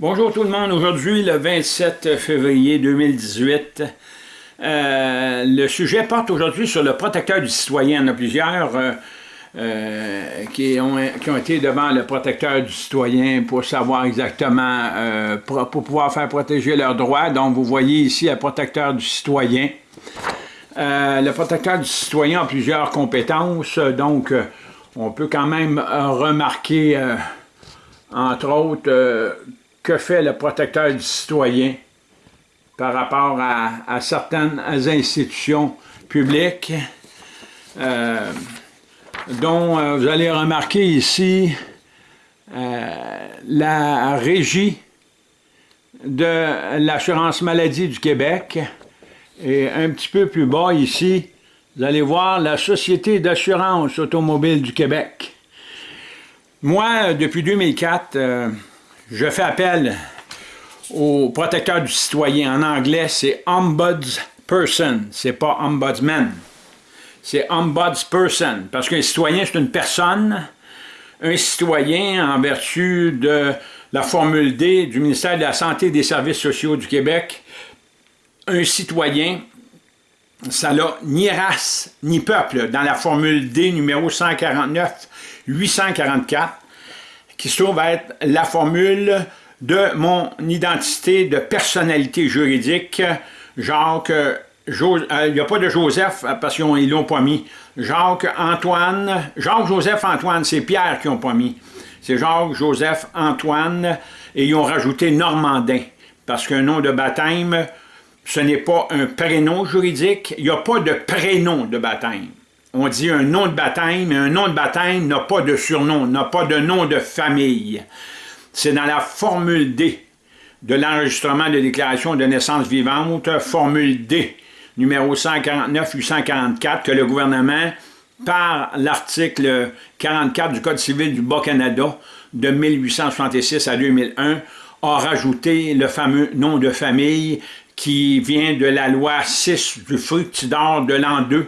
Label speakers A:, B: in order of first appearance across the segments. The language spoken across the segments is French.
A: Bonjour tout le monde, aujourd'hui le 27 février 2018. Euh, le sujet porte aujourd'hui sur le protecteur du citoyen. Il y en a plusieurs euh, euh, qui, ont, été devant le protecteur du citoyen pour savoir exactement, pour, pouvoir faire protéger leurs droits. Donc vous voyez ici le protecteur du citoyen. le protecteur du citoyen a plusieurs compétences, donc on peut quand même remarquer, entre autres, que fait le protecteur du citoyen par rapport à, certaines institutions publiques, euh, dont euh, vous allez remarquer ici euh, la régie de l'assurance maladie du Québec, et un petit peu plus bas ici, vous allez voir la Société d'assurance automobile du Québec. Moi, depuis 2004, je fais appel au protecteur du citoyen. En anglais, c'est ombudsperson, c'est pas ombudsman. C'est ombudsperson, parce qu'un citoyen, c'est une personne. Un citoyen, en vertu de la formule D du ministère de la Santé et des Services sociaux du Québec, un citoyen, ça n'a ni race ni peuple dans la formule D numéro 149-844 qui se trouve être la formule de mon identité de personnalité juridique. Jacques, euh, il n'y a pas de Joseph parce qu'ils l'ont pas mis. Jacques Antoine, Jacques Joseph Antoine, c'est Pierre qui n'ont pas mis. C'est Jacques Joseph Antoine et ils ont rajouté Normandin parce qu'un nom de baptême, ce n'est pas un prénom juridique, il n'y a pas de prénom de baptême on dit un nom de baptême, mais un nom de baptême n'a pas de surnom, n'a pas de nom de famille. C'est dans la formule D de l'enregistrement de déclaration de naissance vivante, formule D, numéro 149-844, que le gouvernement, par l'article 44 du Code civil du Bas-Canada de 1866 à 2001, a rajouté le fameux nom de famille qui vient de la loi 6 du fructidor de l'an 2,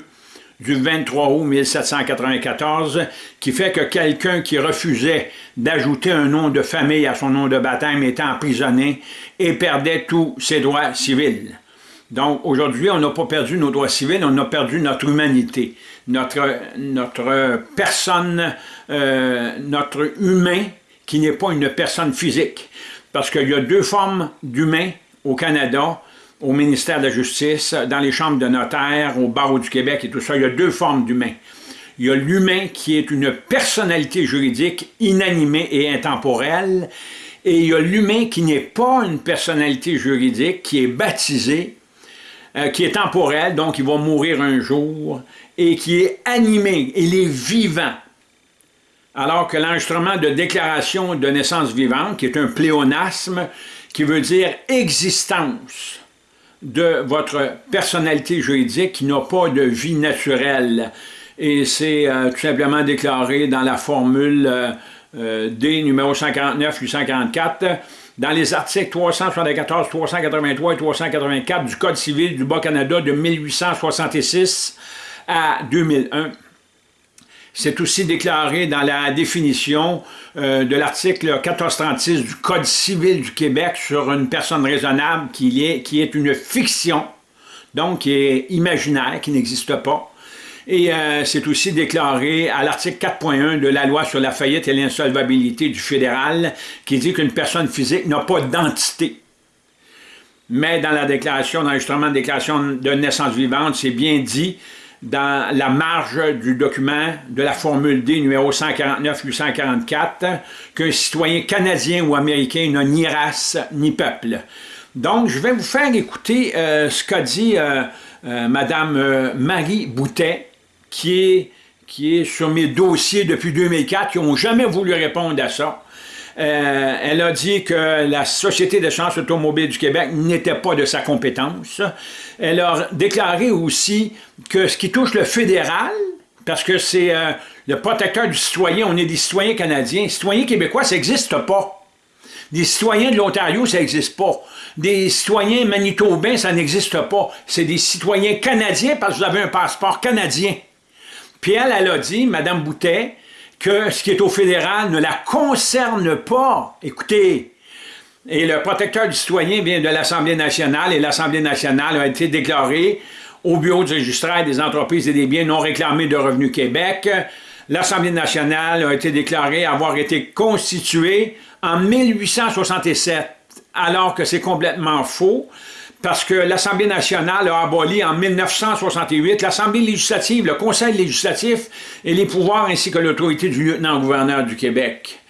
A: du 23 août 1794 qui fait que quelqu'un qui refusait d'ajouter un nom de famille à son nom de baptême était emprisonné et perdait tous ses droits civils. Donc aujourd'hui, on n'a pas perdu nos droits civils, on a perdu notre humanité, notre, personne, euh, notre humain qui n'est pas une personne physique. Parce qu'il y a deux formes d'humain au Canada, au ministère de la Justice, dans les chambres de notaires, au barreau du Québec et tout ça, il y a deux formes d'humain. Il y a l'humain qui est une personnalité juridique inanimée et intemporelle, et il y a l'humain qui n'est pas une personnalité juridique, qui est baptisé, euh, qui est temporel, donc il va mourir un jour, et qui est animé, il est vivant. Alors que l'enregistrement de déclaration de naissance vivante, qui est un pléonasme, qui veut dire existence, de votre personnalité juridique qui n'a pas de vie naturelle. Et c'est euh, tout simplement déclaré dans la formule euh, euh, D numéro 149-844 dans les articles 374, 383 et 384 du Code civil du Bas-Canada de 1866 à 2001. C'est aussi déclaré dans la définition euh, de l'article 1436 du Code civil du Québec sur une personne raisonnable qui est, une fiction, donc qui est imaginaire, qui n'existe pas. Et euh, c'est aussi déclaré à l'article 4.1 de la loi sur la faillite et l'insolvabilité du fédéral, qui dit qu'une personne physique n'a pas d'entité. Mais dans la déclaration d'enregistrement de déclaration de naissance vivante, c'est bien dit dans la marge du document de la formule D numéro 149-844 qu'un citoyen canadien ou américain n'a ni race ni peuple. Donc, je vais vous faire écouter euh, ce qu'a dit euh, euh, Mme Marie Boutet, qui est, qui est sur mes dossiers depuis 2004, qui n'ont jamais voulu répondre à ça. Euh, elle a dit que la Société d'assurance automobile du Québec n'était pas de sa compétence. Elle a déclaré aussi que ce qui touche le fédéral, parce que c'est euh, le protecteur du citoyen, on est des citoyens canadiens. Citoyens québécois, ça n'existe pas. Des citoyens de l'Ontario, ça n'existe pas. Des citoyens manitobains, ça n'existe pas. C'est des citoyens canadiens parce que vous avez un passeport canadien. Puis elle, elle a dit, Mme Boutet, que ce qui est au fédéral ne la concerne pas. Écoutez, Et le protecteur du citoyen vient de l'Assemblée nationale, et l'Assemblée nationale a été déclarée au Bureau du registraire des entreprises et des biens non réclamés de Revenu Québec. L'Assemblée nationale a été déclarée avoir été constituée en 1867, alors que c'est complètement faux parce que l'Assemblée nationale a aboli en 1968 l'Assemblée législative, le Conseil législatif et les pouvoirs ainsi que l'autorité du lieutenant-gouverneur du Québec.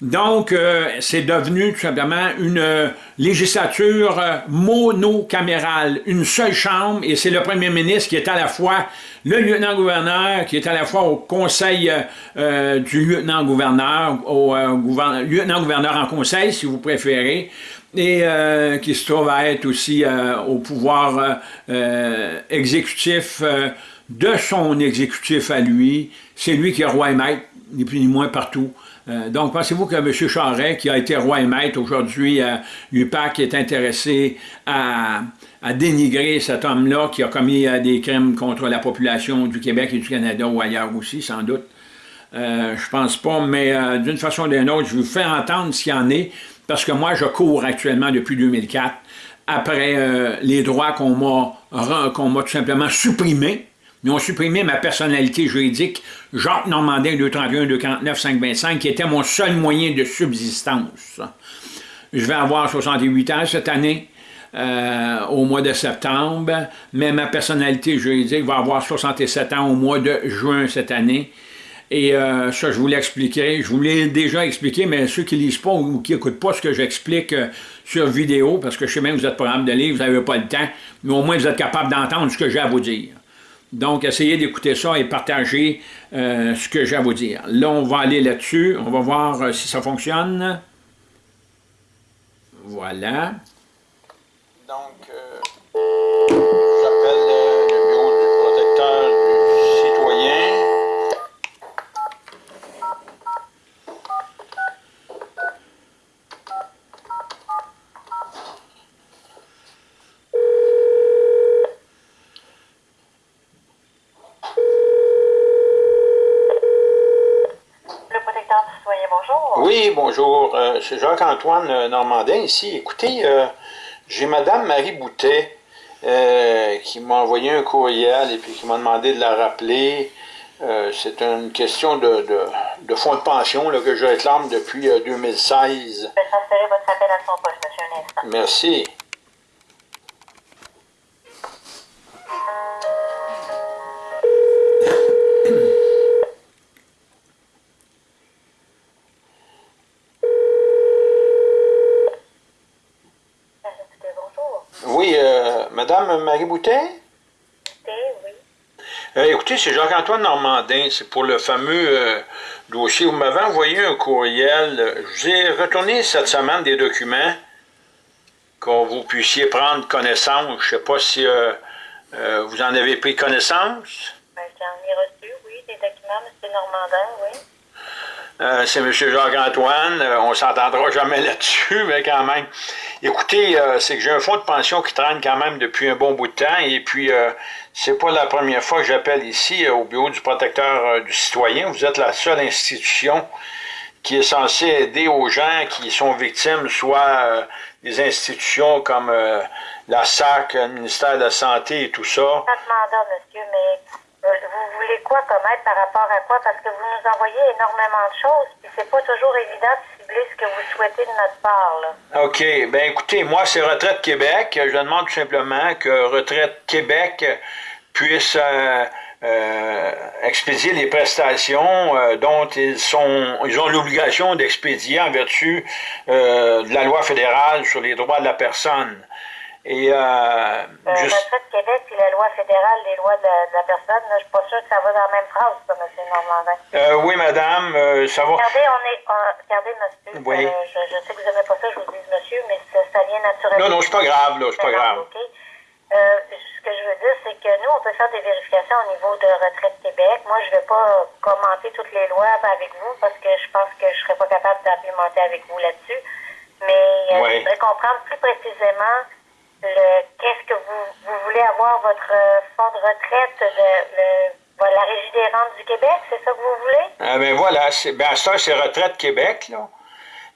A: Donc, euh, c'est devenu tout simplement une euh, législature euh, monocamérale, une seule chambre, et c'est le premier ministre qui est à la fois le lieutenant-gouverneur, qui est à la fois au conseil du lieutenant-gouverneur, au lieutenant-gouverneur en conseil, si vous préférez, et qui se trouve à être aussi au pouvoir exécutif de son exécutif à lui. C'est lui qui est roi et maître, ni plus ni moins partout. Euh, donc, pensez-vous que M. Charest, qui a été roi et maître aujourd'hui à l'UPAC, est intéressé à, dénigrer cet homme-là qui a commis euh, des crimes contre la population du Québec et du Canada ou ailleurs aussi, sans doute? Euh, je pense pas, mais d'une façon ou d'une autre, je vous fais entendre ce qu'il y en est, parce que moi, je cours actuellement depuis 2004 après les droits qu'on m'a tout simplement supprimés ils ont supprimé ma personnalité juridique, Jacques Normandin 231 249 525, qui était mon seul moyen de subsistance. Je vais avoir 68 ans cette année, euh, au mois de septembre, mais ma personnalité juridique va avoir 67 ans au mois de juin cette année. Et euh, ça, je vous l'expliquerai. Je vous l'ai déjà expliqué, mais ceux qui ne lisent pas ou qui n'écoutent pas ce que j'explique euh, sur vidéo, parce que je sais même que vous êtes programme de lire, vous n'avez pas le temps, mais au moins vous êtes capable d'entendre ce que j'ai à vous dire. Donc, essayez d'écouter ça et partager euh, ce que j'ai à vous dire. Là, on va aller là-dessus. On va voir euh, si ça fonctionne. Voilà. Donc, euh, bonjour. Euh, c'est Jacques-Antoine euh, Normandin ici. Écoutez, euh, j'ai Madame Marie Boutet qui m'a envoyé un courriel et puis qui m'a demandé de la rappeler. c'est une question de, de, fonds de pension là, que je réclame depuis 2016. Je vais transférer votre appel à son poste, monsieur Merci. Boutet? Oui. Euh, écoutez, c'est Jacques-Antoine Normandin. C'est pour le fameux euh, dossier. Vous m'avez envoyé un courriel. J'ai retourné cette semaine des documents que vous puissiez prendre connaissance. Je ne sais pas si euh, vous en avez pris connaissance.
B: Ben, J'en ai reçu, oui, des documents, M. Normandin, oui.
A: Euh, c'est M. Jacques-Antoine. Euh, on ne s'entendra jamais là-dessus, mais quand même. Écoutez, euh, c'est que j'ai un fonds de pension qui traîne quand même depuis un bon bout de temps, et puis c'est pas la première fois que j'appelle ici au bureau du protecteur du citoyen. Vous êtes la seule institution qui est censée aider aux gens qui sont victimes, soit des institutions comme la SAC, le ministère de la Santé et tout ça.
B: monsieur, mais vous voulez quoi comme aide par rapport à quoi? Parce que vous nous envoyez énormément de choses, puis c'est pas toujours évident de cibler ce que vous souhaitez de notre part.
A: OK. Ben écoutez, moi, c'est Retraite Québec. Je demande tout simplement que Retraite Québec puisse euh, euh, expédier les prestations euh, dont ils sont ils ont l'obligation d'expédier en vertu de la loi fédérale sur les droits de la personne.
B: Et, euh, euh, juste... Le Québec et la loi fédérale, les lois de la, personne, je ne suis pas sûr que ça va dans la même phrase, ça, M. Normandin.
A: Euh, oui, madame, euh, ça va.
B: Regardez, on est, regardez, monsieur, oui. Euh, je, je, sais que vous n'aimez pas ça, je vous dis monsieur, mais ça, ça vient naturellement.
A: Non, non, c'est pas grave, là, c'est pas grave.
B: OK. ce que je veux dire, c'est que nous, on peut faire des vérifications au niveau de Retraite Québec. Moi, je ne vais pas commenter toutes les lois avec vous parce que je pense que je ne serais pas capable d'implémenter avec vous là-dessus. Mais oui. je voudrais comprendre plus précisément qu'est-ce que vous, vous, voulez avoir votre euh, fonds de retraite de le, la Régie des rentes du Québec, c'est ça que vous voulez?
A: Ah ben voilà, c'est, ben ça, c'est Retraite Québec, là.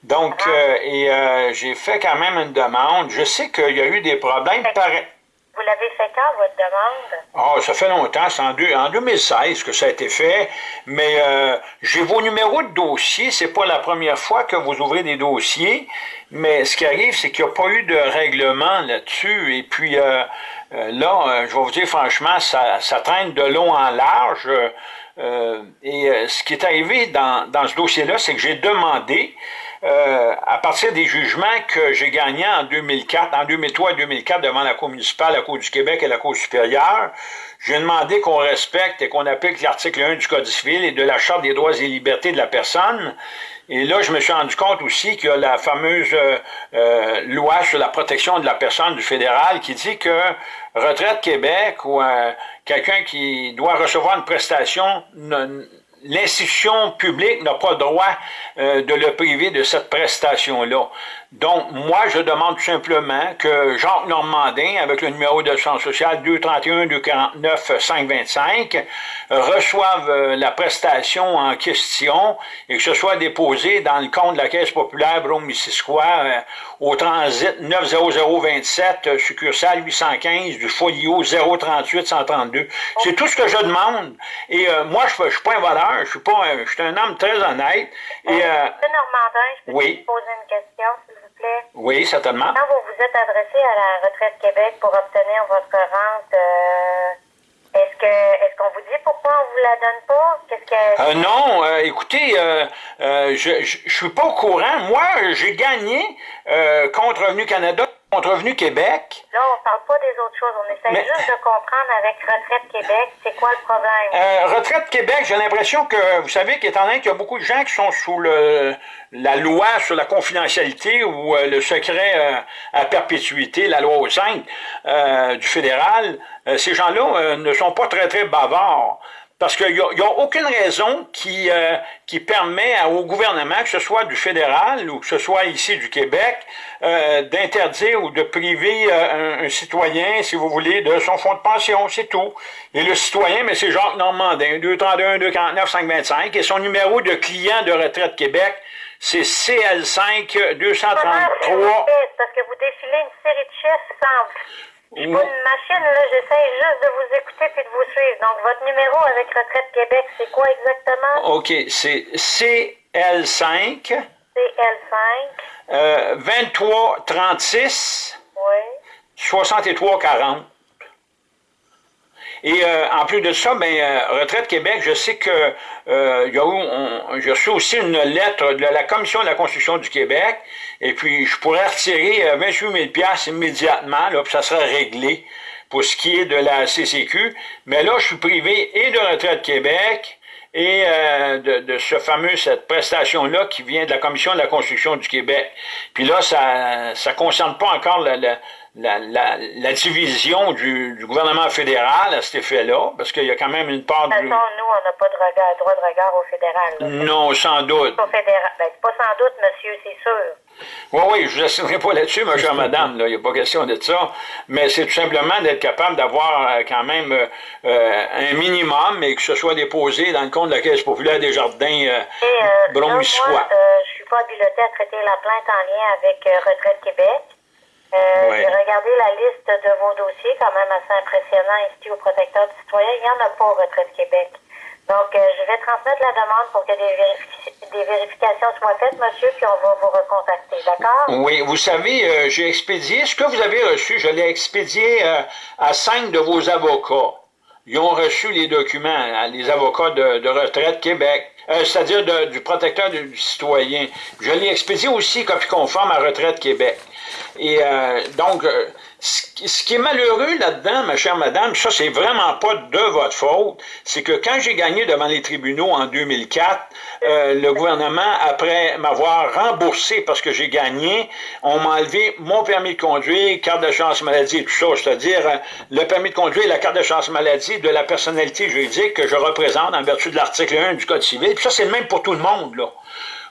A: Donc,
B: Ah.
A: euh, et euh, j'ai fait quand même une demande. Je sais qu'il y a eu des problèmes. Par...
B: Vous l'avez fait quand, votre demande?
A: Oh, ça fait longtemps, c'est en, deux- en 2016 que ça a été fait, mais euh, j'ai vos numéros de dossier, c'est pas la première fois que vous ouvrez des dossiers, mais ce qui arrive, c'est qu'il n'y a pas eu de règlement là-dessus, et puis euh, euh, là, euh, je vais vous dire franchement, ça, ça traîne de long en large, euh, et euh, ce qui est arrivé dans, dans ce dossier-là, c'est que j'ai demandé, euh, à partir des jugements que j'ai gagnés en 2004, en 2003 et 2004 devant la Cour municipale, la Cour du Québec et la Cour supérieure, j'ai demandé qu'on respecte et qu'on applique l'article 1 du Code civil et de la Charte des droits et libertés de la personne. Et là, je me suis rendu compte aussi qu'il y a la fameuse euh, euh, loi sur la protection de la personne du fédéral qui dit que Retraite Québec ou euh, quelqu'un qui doit recevoir une prestation l'institution publique n'a pas le droit euh, de le priver de cette prestation-là. Donc, moi, je demande tout simplement que Jacques Normandin, avec le numéro de centre social 231-249-525, reçoive euh, la prestation en question et que ce soit déposé dans le compte de la Caisse populaire Brome-Missisquoi euh, au transit 90027, euh, succursale 815 du folio 038 132. C'est tout ce que je demande. Et euh, moi, je ne suis pas un voleur, je suis pas un, je suis un homme très honnête. Et euh,
B: Monsieur Normandin, je peux
A: oui.
B: poser une question, plaît?
A: oui, certainement.
B: Quand vous vous êtes adressé à la Retraite Québec pour obtenir votre rente, euh, est-ce que est-ce qu'on vous dit pourquoi on vous la donne pas? Qu'est-ce que
A: Euh, non, euh, écoutez, je, je, je suis pas au courant. Moi, j'ai gagné contre Revenu Canada, contre Revenu Québec.
B: là on parle pas des autres choses, on essaie
A: Mais-
B: juste de comprendre avec Retraite Québec, c'est quoi le problème?
A: Euh, Retraite Québec, j'ai l'impression que, vous savez, qu'étant donné qu'il y a beaucoup de gens qui sont sous le, la loi sur la confidentialité ou euh, le secret euh, à perpétuité, la loi au 5 euh, du fédéral, ces gens-là ne sont pas très, très bavards. Parce qu'il n'y a, aucune raison qui, euh, qui permet au gouvernement, que ce soit du fédéral ou que ce soit ici du Québec, euh, d'interdire ou de priver euh, un, citoyen, si vous voulez, de son fonds de pension, c'est tout. Et le citoyen, mais c'est Jacques Normandin, 231 249 525, et son numéro de client de Retraite Québec, c'est CL5
B: Comment, s'il vous
A: 233.
B: plaît? C'est parce que vous défilez une série de chiffres simples. Je suis une machine, là, j'essaie juste de vous écouter puis de vous suivre. Donc, votre numéro avec Retraite Québec, c'est quoi exactement?
A: OK, c'est CL5
B: CL5.
A: euh, 2336
B: Oui.
A: 63 40. Et euh, en plus de ça, ben, euh, Retraite Québec, je sais que euh, y a j'ai reçu aussi une lettre de la Commission de la construction du Québec, et puis je pourrais retirer euh, 28 000 piastres immédiatement, là, puis ça serait réglé pour ce qui est de la CCQ. Mais là, je suis privé et de Retraite Québec, et euh, de, de ce fameux, cette prestation-là qui vient de la Commission de la construction du Québec. Puis là, ça ne concerne pas encore la, la, la, la, la division du, du gouvernement fédéral à cet effet-là, parce qu'il y a quand même une part
B: De toute
A: du...
B: façon, nous, on n'a pas de regard, droit de regard au fédéral. là.
A: Non, sans doute.
B: Au fédéral. Ben, pas sans doute, monsieur, c'est sûr.
A: Oui, oui, je ne vous assurerai pas là-dessus, ma chère madame, il n'y a pas question de ça, mais c'est tout simplement d'être capable d'avoir euh, quand même euh, euh, un minimum et que ce soit déposé dans le compte de la Caisse populaire des Jardins euh,
B: euh, moi, je suis pas habilitée à traiter la plainte en lien avec Retraite Québec. Euh,
A: Ouais.
B: J'ai regardé la liste de vos dossiers, quand même assez impressionnant ici au protecteur du citoyen. Il n'y en a pas au Retraite Québec. Donc, euh, je vais transmettre la demande pour que des, vérifi- des vérifications soient faites, monsieur, puis on va vous recontacter, d'accord?
A: Oui, vous savez, euh, j'ai expédié, ce que vous avez reçu, je l'ai expédié euh, à cinq de vos avocats. Ils ont reçu les documents, hein, les avocats de, de Retraite Québec, euh, c'est-à-dire du protecteur du, du citoyen. Je l'ai expédié aussi, copie conforme à Retraite Québec. Et euh, donc, euh, ce, qui- est malheureux là-dedans, ma chère madame, ça, c'est vraiment pas de votre faute, c'est que quand j'ai gagné devant les tribunaux en 2004, euh, le gouvernement, après m'avoir remboursé parce que j'ai gagné, on m'a enlevé mon permis de conduire, carte de chance maladie et tout ça, c'est-à-dire le permis de conduire et la carte de chance maladie de la personnalité juridique que je représente en vertu de l'article 1 du Code civil. Puis ça, c'est le même pour tout le monde, là.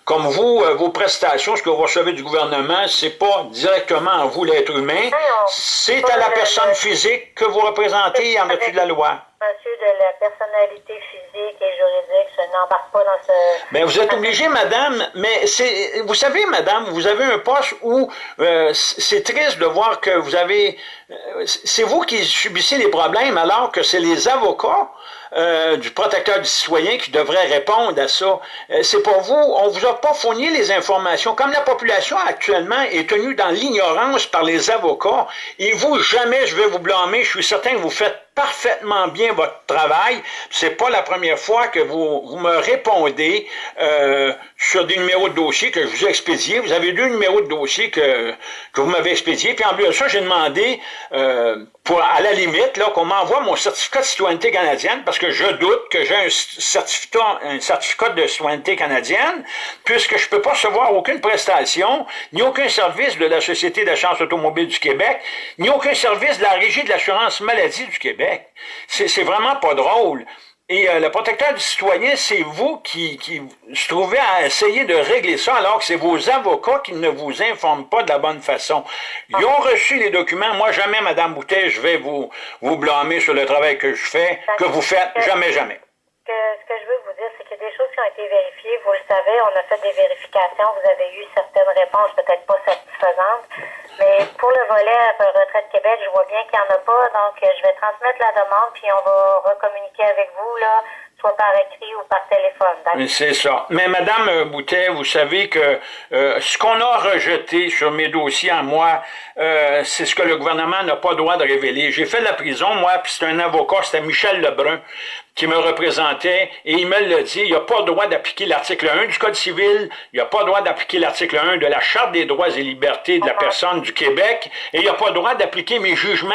A: Comme vous, euh, vos prestations, ce que vous recevez du gouvernement, c'est pas directement à vous, l'être humain, c'est à la personne physique que vous représentez en vertu de la loi.
B: Monsieur de la personnalité physique et juridique. Je n'embarque pas dans ce...
A: Mais vous êtes obligé, madame, mais c'est, vous savez, madame, vous avez un poste où euh, c'est triste de voir que vous avez, euh, c'est vous qui subissez les problèmes alors que c'est les avocats euh, du protecteur du citoyen qui devrait répondre à ça. Euh, c'est pour vous, on vous a pas fourni les informations. Comme la population actuellement est tenue dans l'ignorance par les avocats, et vous, jamais je vais vous blâmer, je suis certain que vous faites parfaitement bien votre travail. C'est pas la première fois que vous, vous me répondez euh, sur des numéros de dossier que je vous ai expédiés. Vous avez deux numéros de dossier que, que vous m'avez expédiés. Puis en plus de ça, j'ai demandé euh, pour, à la limite, là, qu'on m'envoie mon certificat de citoyenneté canadienne, parce que je doute que j'ai un certificat, un certificat de citoyenneté canadienne, puisque je peux pas recevoir aucune prestation, ni aucun service de la Société d'assurance automobile du Québec, ni aucun service de la Régie de l'assurance maladie du Québec. C'est vraiment pas drôle. Et euh, le protecteur du citoyen, c'est vous qui, se trouvez à essayer de régler ça, alors que c'est vos avocats qui ne vous informent pas de la bonne façon. Ils ont reçu les documents. Moi, jamais, Madame Boutet, je vais vous, vous blâmer sur le travail que je fais, que vous faites. Jamais, jamais.
B: ce que je veux vous dire, c'est a des choses qui ont été vérifiées. Vous le savez, on a fait des vérifications. Vous avez eu certaines réponses peut-être pas satisfaisantes. Mais pour le volet Retraite Québec, je vois bien qu'il n'y en a pas, donc euh, je vais transmettre la demande, puis on va recommuniquer avec vous, là, soit par écrit ou par téléphone.
A: C'est ça. Mais Madame euh, Boutet, vous savez que euh, ce qu'on a rejeté sur mes dossiers à moi, c'est ce que le gouvernement n'a pas le droit de révéler. J'ai fait la prison, moi, puis c'est un avocat, c'était Michel Lebrun, qui me représentait, et il me l'a dit, il n'y a pas le droit d'appliquer l'article 1 du Code civil, il n'y a pas le droit d'appliquer l'article 1 de la Charte des droits et libertés de la personne du Québec, et il n'y a pas le droit d'appliquer mes jugements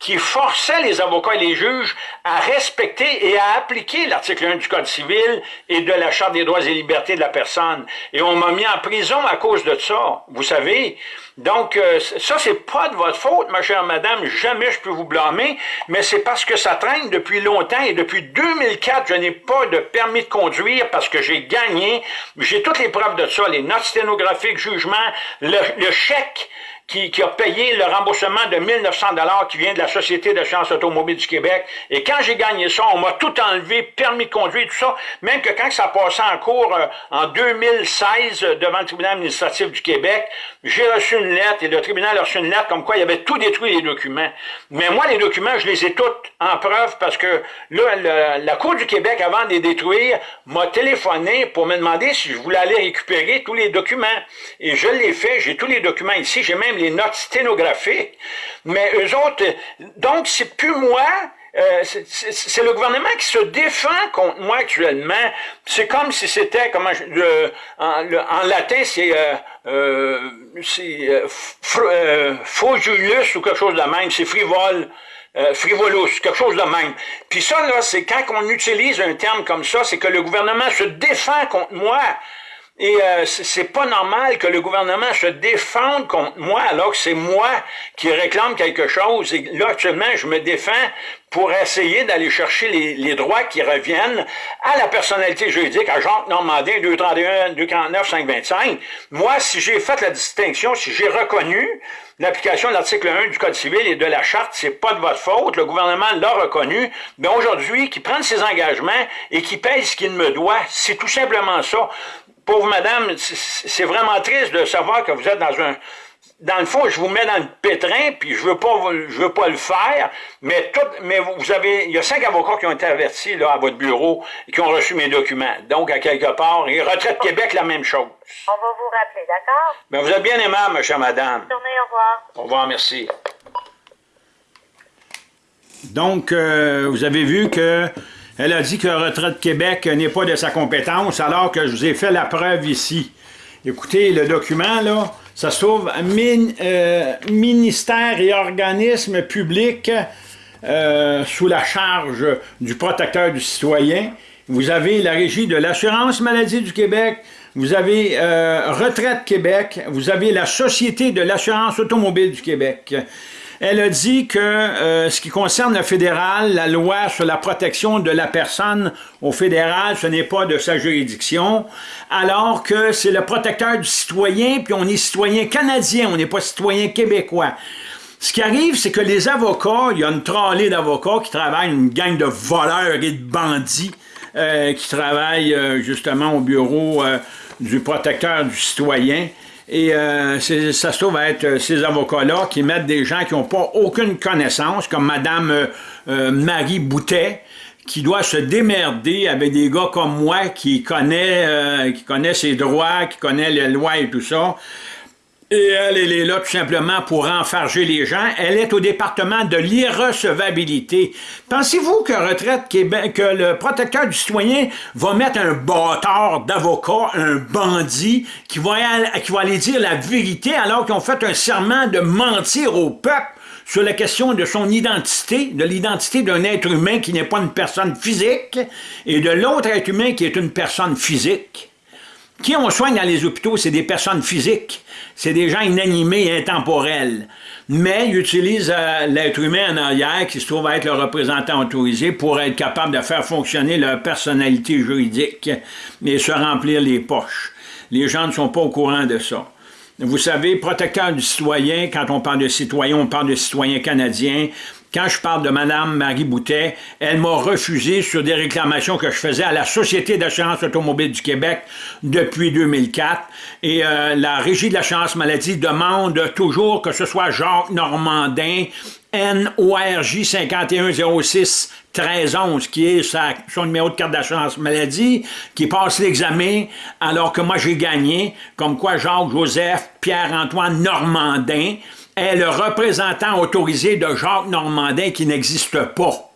A: qui forçaient les avocats et les juges à respecter et à appliquer l'article 1 du Code civil et de la Charte des droits et libertés de la personne. Et on m'a mis en prison à cause de ça, vous savez. Donc, euh, ça, c'est pas de votre faute, ma chère madame, jamais je peux vous blâmer, mais c'est parce que ça traîne depuis longtemps et depuis 2004, je n'ai pas de permis de conduire parce que j'ai gagné, j'ai toutes les preuves de ça, les notes sténographiques, jugement, le, le chèque, qui, qui, a payé le remboursement de 1900 dollars qui vient de la Société d'assurance automobile du Québec. Et quand j'ai gagné ça, on m'a tout enlevé, permis de conduire, tout ça. Même que quand ça passait en cours euh, en 2016 euh, devant le tribunal administratif du Québec, j'ai reçu une lettre et le tribunal a reçu une lettre comme quoi il avait tout détruit les documents. Mais moi, les documents, je les ai tous en preuve parce que là, la Cour du Québec, avant de les détruire, m'a téléphoné pour me demander si je voulais aller récupérer tous les documents. Et je l'ai fait, j'ai tous les documents ici, j'ai même les notes sténographiques, mais eux autres, donc c'est plus moi, euh, c'est le gouvernement qui se défend contre moi actuellement. C'est comme si c'était, comment en, latin, c'est euh, euh, euh ou quelque chose de même, c'est frivole. frivolous, quelque chose de même. Puis ça, là, c'est quand on utilise un terme comme ça, c'est que le gouvernement se défend contre moi. Et euh, c'est pas normal que le gouvernement se défende contre moi alors que c'est moi qui réclame quelque chose. Et là, actuellement, je me défends pour essayer d'aller chercher les, les, droits qui reviennent à la personnalité juridique, à Jacques Normandin, 231, 249, 525. Moi, si j'ai fait la distinction, si j'ai reconnu l'application de l'article 1 du Code civil et de la Charte, c'est pas de votre faute, le gouvernement l'a reconnu, mais aujourd'hui, qui prenne ses engagements et qui paye ce qu'il me doit, c'est tout simplement ça pauvre madame, c'est vraiment triste de savoir que vous êtes dans un... Dans le fond, je vous mets dans le pétrin, puis je veux pas, je veux pas le faire, mais tout, mais vous avez, il y a cinq avocats qui ont été avertis là à votre bureau et qui ont reçu mes documents. Donc à quelque part, et Retraite Québec la même chose.
B: On va vous rappeler, d'accord?
A: Mais vous êtes bien aimable, ma chère madame.
B: Bonne journée, au revoir.
A: Au revoir, merci. Donc, euh, vous avez vu que elle a dit que Retraite Québec n'est pas de sa compétence, alors que je vous ai fait la preuve ici. Écoutez, le document, là, ça se trouve euh, ministère et organismes publics euh, sous la charge du protecteur du citoyen. Vous avez la Régie de l'assurance maladie du Québec, vous avez euh, Retraite Québec, vous avez la Société de l'assurance automobile du Québec. Elle a dit que euh, ce qui concerne le fédéral, la loi sur la protection de la personne au fédéral, ce n'est pas de sa juridiction, alors que c'est le protecteur du citoyen, puis on est citoyen canadien, on n'est pas citoyen québécois. Ce qui arrive, c'est que les avocats, il y a une trollée d'avocats qui travaillent, une gang de voleurs et de bandits, qui travaillent justement au bureau du protecteur du citoyen. Et ça se trouve être ces avocats-là qui mettent des gens qui n'ont pas aucune connaissance, comme Mme Marie Boutet, qui doit se démerder avec des gars comme moi qui connaît, qui connaît ses droits, qui connaît les lois et tout ça. Et elle, elle est là tout simplement pour enfarger les gens. Elle est au département de l'irrecevabilité. Pensez-vous que Retraite que le protecteur du citoyen va mettre un bâtard d'avocat, un bandit, qui va, qui va aller dire la vérité alors qu'ils ont fait un serment de mentir au peuple sur la question de son identité, de l'identité d'un être humain qui n'est pas une personne physique, et de l'autre être humain qui est une personne physique? Qui on soigne dans les hôpitaux, c'est des personnes physiques. C'est des gens inanimés et intemporels. Mais ils utilisent euh, l'être humain en arrière, qui se trouve être le représentant autorisé, pour être capable de faire fonctionner leur personnalité juridique et se remplir les poches. Les gens ne sont pas au courant de ça. Vous savez, protecteur du citoyen, quand on parle de citoyen, on parle de citoyen canadien. Quand je parle de Mme Marie Boutet, elle m'a refusé sur des réclamations que je faisais à la Société d'assurance automobile du Québec depuis 2004. Et euh, la Régie de l'assurance maladie demande toujours que ce soit Jacques Normandin, NORJ 5106 1311, qui est son numéro de carte d'assurance maladie, qui passe l'examen alors que moi j'ai gagné, comme quoi Jacques-Joseph Pierre-Antoine Normandin, est le représentant autorisé de Jacques Normandin qui n'existe pas.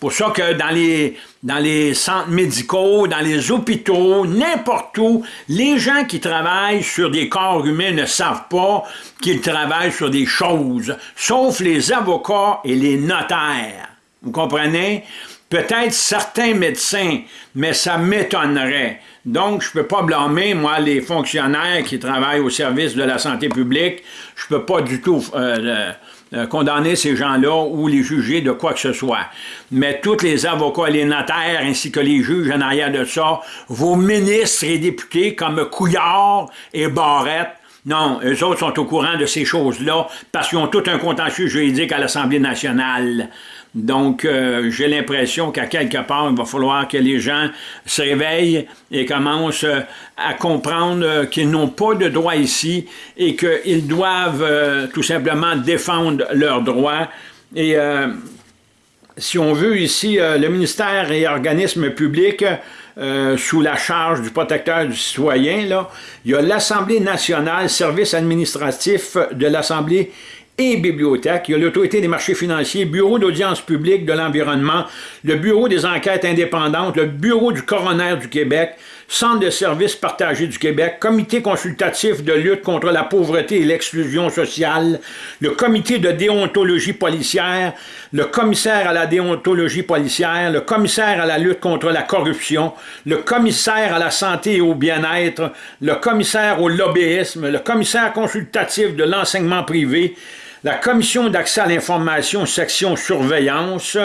A: Pour ça que dans les, dans les centres médicaux, dans les hôpitaux, n'importe où, les gens qui travaillent sur des corps humains ne savent pas qu'ils travaillent sur des choses, sauf les avocats et les notaires. Vous comprenez? Peut-être certains médecins, mais ça m'étonnerait. Donc, je ne peux pas blâmer, moi, les fonctionnaires qui travaillent au service de la santé publique. Je ne peux pas du tout euh, euh, condamner ces gens-là ou les juger de quoi que ce soit. Mais tous les avocats, les notaires, ainsi que les juges en arrière de ça, vos ministres et députés comme Couillard et Barrette, non, eux autres sont au courant de ces choses-là parce qu'ils ont tout un contentieux juridique à l'Assemblée nationale. Donc, euh, j'ai l'impression qu'à quelque part, il va falloir que les gens se réveillent et commencent euh, à comprendre euh, qu'ils n'ont pas de droit ici et qu'ils doivent tout simplement défendre leurs droits. Et si on veut ici, le ministère et organismes publics sous la charge du protecteur du citoyen, là, il y a l'Assemblée nationale, service administratif de l'Assemblée et bibliothèque. Il y a l'autorité des marchés financiers, bureau d'audience publique de l'environnement, le bureau des enquêtes indépendantes, le bureau du coroner du Québec, Centre de services partagés du Québec, Comité consultatif de lutte contre la pauvreté et l'exclusion sociale, le Comité de déontologie policière, le commissaire à la déontologie policière, le commissaire à la lutte contre la corruption, le commissaire à la santé et au bien-être, le commissaire au lobbyisme, le commissaire consultatif de l'enseignement privé, la commission d'accès à l'information section surveillance,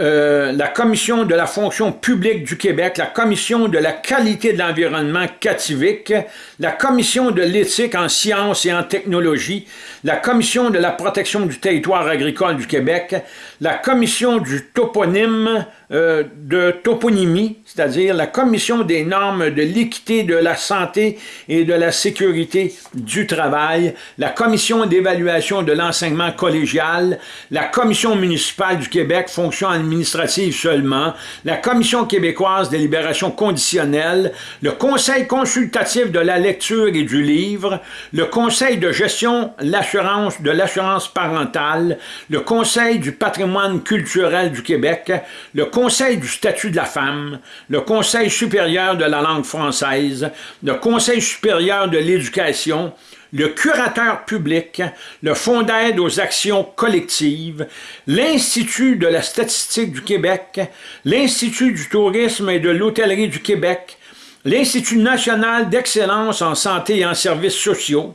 A: euh, la Commission de la fonction publique du Québec, la Commission de la qualité de l'environnement cativique, la Commission de l'éthique en sciences et en technologie, la Commission de la protection du territoire agricole du Québec, la Commission du toponyme euh, de toponymie, c'est-à-dire la Commission des normes de l'équité de la santé et de la sécurité du travail, la Commission d'évaluation de l'enseignement collégial, la Commission municipale du Québec, fonction administrative seulement, la Commission québécoise des libérations conditionnelles, le Conseil consultatif de la lecture et du livre, le Conseil de gestion de l'assurance parentale, le Conseil du patrimoine culturel du Québec, le Conseil du statut de la femme, le Conseil supérieur de la langue française, le Conseil supérieur de l'éducation, le curateur public, le Fonds d'aide aux actions collectives, l'Institut de la statistique du Québec, l'Institut du tourisme et de l'hôtellerie du Québec, l'Institut national d'excellence en santé et en services sociaux,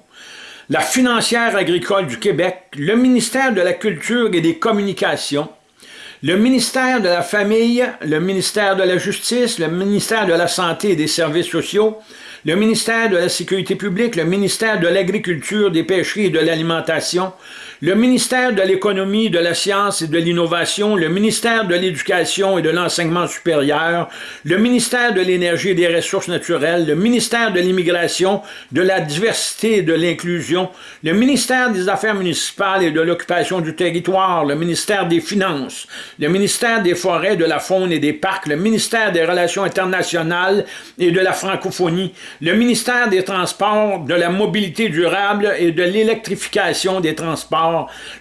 A: la financière agricole du Québec, le ministère de la Culture et des Communications, le ministère de la Famille, le ministère de la Justice, le ministère de la Santé et des Services sociaux, le ministère de la Sécurité publique, le ministère de l'Agriculture, des Pêcheries et de l'Alimentation, le ministère de l'Économie, de la Science et de l'Innovation, le ministère de l'Éducation et de l'Enseignement supérieur, le ministère de l'Énergie et des Ressources naturelles, le ministère de l'Immigration, de la Diversité et de l'Inclusion, le ministère des Affaires municipales et de l'Occupation du territoire, le ministère des Finances, le ministère des Forêts, de la Faune et des Parcs, le ministère des Relations internationales et de la francophonie, le ministère des Transports, de la mobilité durable et de l'électrification des transports,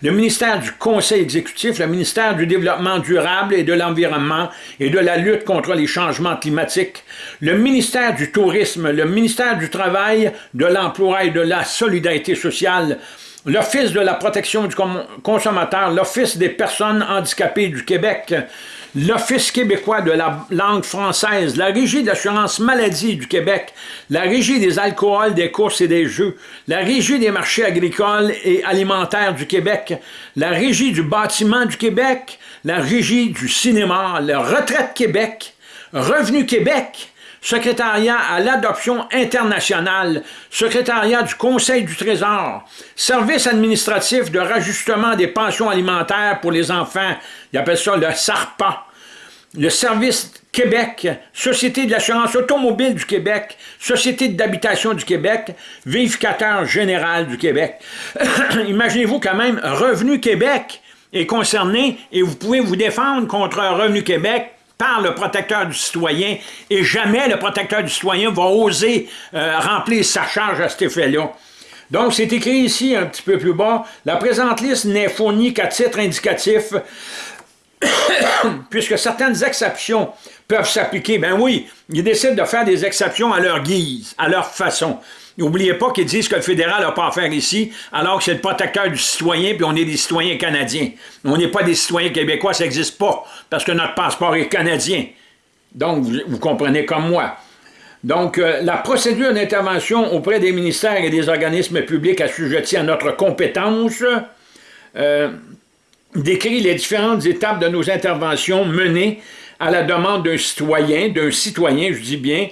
A: le ministère du Conseil exécutif, le ministère du Développement durable et de l'Environnement et de la lutte contre les changements climatiques, le ministère du Tourisme, le ministère du Travail, de l'Emploi et de la Solidarité sociale, l'Office de la protection du consommateur, l'Office des personnes handicapées du Québec, l'Office québécois de la langue française, la Régie de l'assurance maladie du Québec, la Régie des alcools, des courses et des jeux, la Régie des marchés agricoles et alimentaires du Québec, la Régie du bâtiment du Québec, la Régie du cinéma, le Retraite Québec, Revenu Québec, secrétariat à l'adoption internationale, secrétariat du Conseil du Trésor, service administratif de rajustement des pensions alimentaires pour les enfants, ils appellent ça le SARPA, le Service Québec, Société de l'assurance automobile du Québec, Société d'habitation du Québec, Vérificateur général du Québec. Imaginez-vous quand même, Revenu Québec est concerné et vous pouvez vous défendre contre Revenu Québec par le protecteur du citoyen et jamais le protecteur du citoyen va oser euh, remplir sa charge à cet effet-là. Donc, c'est écrit ici, un petit peu plus bas, la présente liste n'est fournie qu'à titre indicatif, puisque certaines exceptions peuvent s'appliquer. Ben oui, ils décident de faire des exceptions à leur guise, à leur façon. N'oubliez pas qu'ils disent que le fédéral n'a pas à faire ici, alors que c'est le protecteur du citoyen, puis on est des citoyens canadiens. On n'est pas des citoyens québécois, ça n'existe pas, parce que notre passeport est canadien. Donc, vous, comprenez comme moi. Donc, euh, la procédure d'intervention auprès des ministères et des organismes publics assujettis à notre compétence euh, décrit les différentes étapes de nos interventions menées à la demande d'un citoyen, d'un citoyen, je dis bien,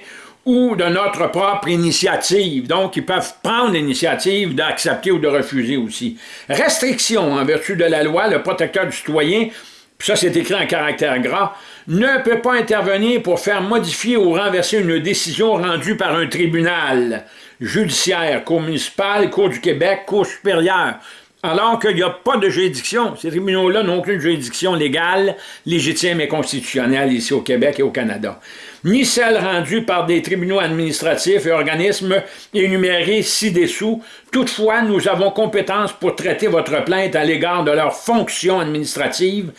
A: ou de notre propre initiative. Donc, ils peuvent prendre l'initiative d'accepter ou de refuser aussi. Restriction en vertu de la loi, le protecteur du citoyen, puis ça c'est écrit en caractère gras, ne peut pas intervenir pour faire modifier ou renverser une décision rendue par un tribunal judiciaire, cour municipale, cour du Québec, cour supérieure, alors qu'il n'y a pas de juridiction. Ces tribunaux-là n'ont aucune juridiction légale, légitime et constitutionnelle ici au Québec et au Canada. Ni celle rendue par des tribunaux administratifs et organismes énumérés ci-dessous. Toutefois, nous avons compétence pour traiter votre plainte à l'égard de leurs fonctions administratives,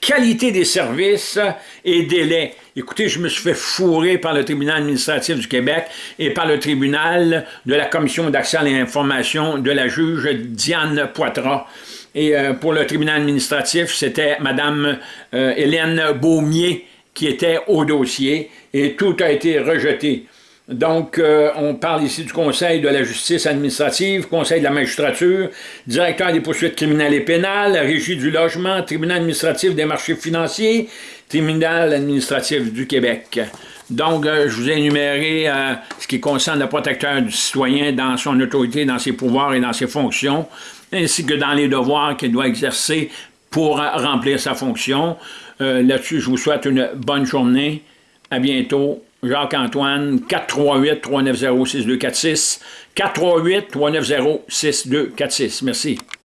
A: qualité des services et délais. Écoutez, je me suis fait fourrer par le tribunal administratif du Québec et par le tribunal de la commission d'accès à l'information de la juge Diane Poitras. Et euh, pour le tribunal administratif, c'était Mme euh, Hélène Beaumier qui était au dossier et tout a été rejeté. Donc, euh, on parle ici du Conseil de la justice administrative, Conseil de la magistrature, directeur des poursuites criminelles et pénales, Régie du logement, Tribunal administratif des marchés financiers, Tribunal administratif du Québec. Donc, euh, je vous ai énuméré euh, ce qui concerne le protecteur du citoyen dans son autorité, dans ses pouvoirs et dans ses fonctions, ainsi que dans les devoirs qu'il doit exercer pour remplir sa fonction. Là-dessus, je vous souhaite une bonne journée. À bientôt. Jacques-Antoine, 438-390-6246. 438-390-6246. Merci.